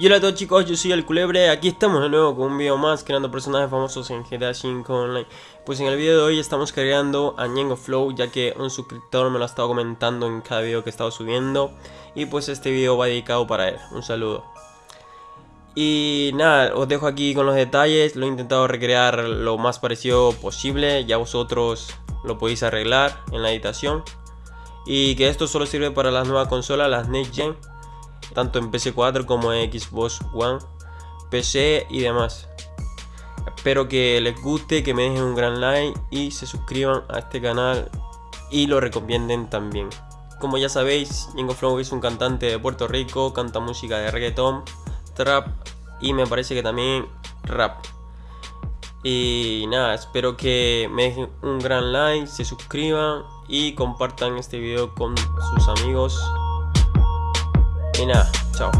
Y hola a todos chicos, yo soy el Culebre, aquí estamos de nuevo con un video más creando personajes famosos en GTA V Online. Pues en el video de hoy estamos creando a Ñengo Flow ya que un suscriptor me lo ha estado comentando en cada video que he estado subiendo Y pues este video va dedicado para él, un saludo. Y nada, os dejo aquí con los detalles, lo he intentado recrear lo más parecido posible, ya vosotros lo podéis arreglar en la editación. Y que esto solo sirve para las nuevas consolas, las Next Gen, tanto en PC4 como en Xbox One, PC y demás. Espero que les guste, que me dejen un gran like y se suscriban a este canal y lo recomienden también. Como ya sabéis, Jingo Flow es un cantante de Puerto Rico, canta música de reggaeton, trap y me parece que también rap. Y nada, espero que me dejen un gran like, se suscriban y compartan este video con sus amigos. Y nada, chao.